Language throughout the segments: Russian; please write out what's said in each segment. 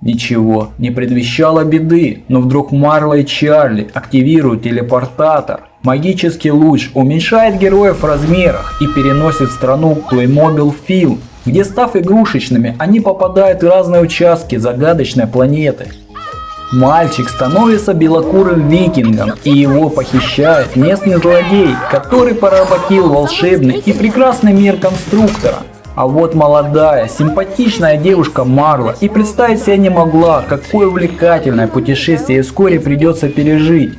Ничего не предвещало беды, но вдруг Марла и Чарли активируют телепортатор. Магический луч уменьшает героев в размерах и переносит в страну Playmobil Film, где став игрушечными, они попадают в разные участки загадочной планеты. Мальчик становится белокурым викингом и его похищает местный злодей, который поработил волшебный и прекрасный мир конструктора. А вот молодая, симпатичная девушка Марла и представить себе не могла, какое увлекательное путешествие вскоре придется пережить.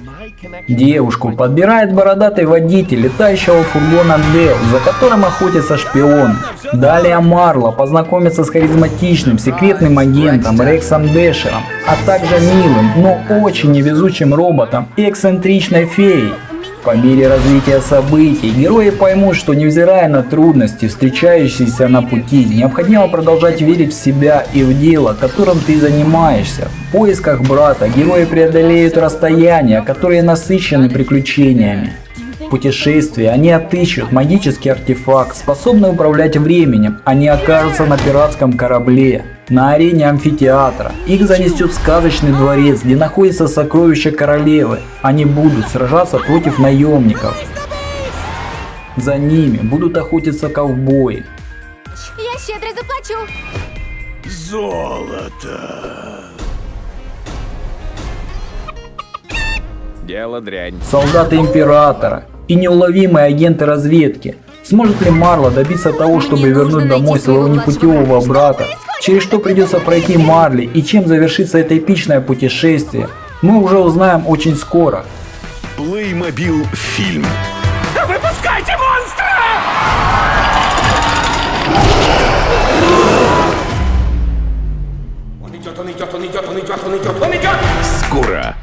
Девушку подбирает бородатый водитель летающего фургона Дэл, за которым охотятся шпионы. Далее Марла познакомится с харизматичным секретным агентом Рексом Дэшером, а также милым, но очень невезучим роботом и эксцентричной феей. По мере развития событий, герои поймут, что невзирая на трудности, встречающиеся на пути, необходимо продолжать верить в себя и в дело, которым ты занимаешься. В поисках брата герои преодолеют расстояния, которые насыщены приключениями. В путешествии они отыщут магический артефакт, способный управлять временем. Они окажутся на пиратском корабле, на арене амфитеатра. Их занесет в сказочный дворец, где находится сокровище королевы. Они будут сражаться против наемников. За ними будут охотиться ковбои. Я щедро заплачу. Золото. Дело дрянь. солдаты императора и неуловимые агенты разведки. Сможет ли Марла добиться того, чтобы Мне вернуть домой своего непутевого брата? Через что придется пройти Марли и чем завершится это эпичное путешествие, мы уже узнаем очень скоро. Playmobil фильм. Выпускайте монстра! Он идет, он идет, он идет, он идет, он идет, он идет! Скоро